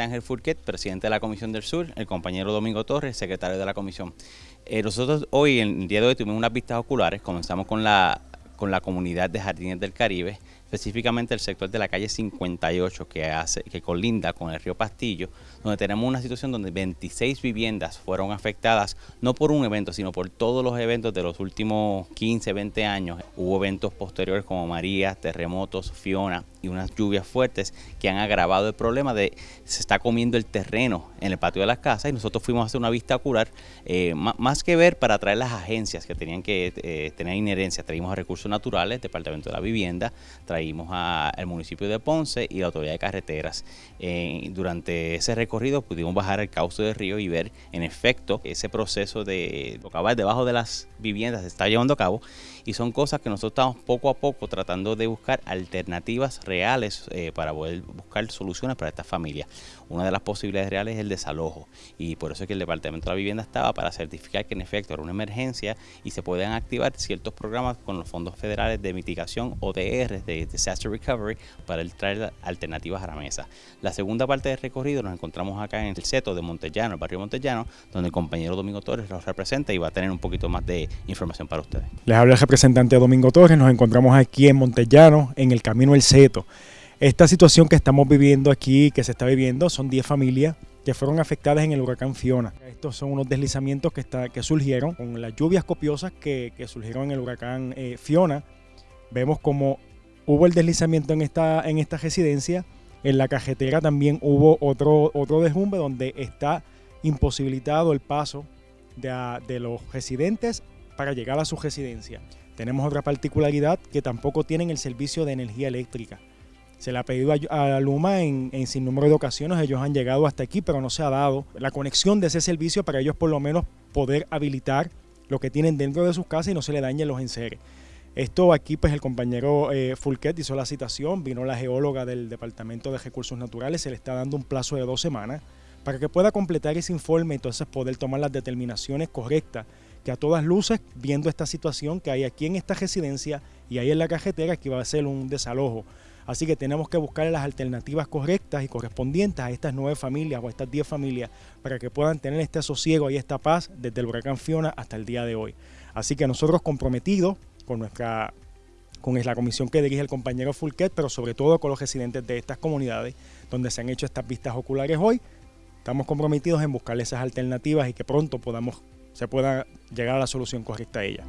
Ángel Furquet, presidente de la Comisión del Sur, el compañero Domingo Torres, secretario de la Comisión. Eh, nosotros hoy, en el día de hoy, tuvimos unas vistas oculares, comenzamos con la, con la comunidad de Jardines del Caribe, específicamente el sector de la calle 58 que, hace, que colinda con el río Pastillo, donde tenemos una situación donde 26 viviendas fueron afectadas, no por un evento, sino por todos los eventos de los últimos 15, 20 años. Hubo eventos posteriores como María, terremotos, Fiona y unas lluvias fuertes que han agravado el problema de se está comiendo el terreno en el patio de las casas y nosotros fuimos a hacer una vista ocular, eh, más que ver para traer las agencias que tenían que eh, tener inherencia, traímos a Recursos Naturales, Departamento de la Vivienda, traímos Seguimos al municipio de Ponce y la autoridad de carreteras. Eh, durante ese recorrido pudimos bajar el cauce del río y ver en efecto ese proceso de cavar debajo de las viviendas se está llevando a cabo y son cosas que nosotros estamos poco a poco tratando de buscar alternativas reales eh, para poder buscar soluciones para estas familias. Una de las posibilidades reales es el desalojo y por eso es que el Departamento de la Vivienda estaba para certificar que en efecto era una emergencia y se puedan activar ciertos programas con los fondos federales de mitigación ODR, de Disaster Recovery, para traer alternativas a la mesa. La segunda parte del recorrido nos encontramos acá en el seto de Montellano, el barrio Montellano, donde el compañero Domingo Torres los representa y va a tener un poquito más de información para ustedes. Les habla el representante Domingo Torres, nos encontramos aquí en Montellano, en el Camino El Seto. Esta situación que estamos viviendo aquí, que se está viviendo, son 10 familias que fueron afectadas en el huracán Fiona. Estos son unos deslizamientos que, está, que surgieron con las lluvias copiosas que, surgieron en el huracán eh, Fiona. Vemos como hubo el deslizamiento en esta, en esta residencia. En la cajetera también hubo otro, otro desbumbe donde está imposibilitado el paso de, los residentes para llegar a su residencia. Tenemos otra particularidad que tampoco tienen el servicio de energía eléctrica. Se le ha pedido a, Luma en, en sin número de ocasiones, ellos han llegado hasta aquí, pero no se ha dado la conexión de ese servicio para ellos por lo menos poder habilitar lo que tienen dentro de sus casas y no se le dañen los enseres. Esto aquí, pues el compañero eh, Fulquet hizo la citación, vino la geóloga del Departamento de Recursos Naturales, se le está dando un plazo de dos semanas para que pueda completar ese informe y entonces poder tomar las determinaciones correctas que a todas luces, viendo esta situación que hay aquí en esta residencia y ahí en la cajetera, que va a ser un desalojo. Así que tenemos que buscar las alternativas correctas y correspondientes a estas nueve familias o a estas diez familias para que puedan tener este sosiego y esta paz desde el huracán Fiona hasta el día de hoy. Así que nosotros comprometidos con nuestra con la comisión que dirige el compañero Fulquet, pero sobre todo con los residentes de estas comunidades donde se han hecho estas vistas oculares hoy, Estamos comprometidos en buscar esas alternativas y que pronto podamos, se pueda llegar a la solución correcta a ellas.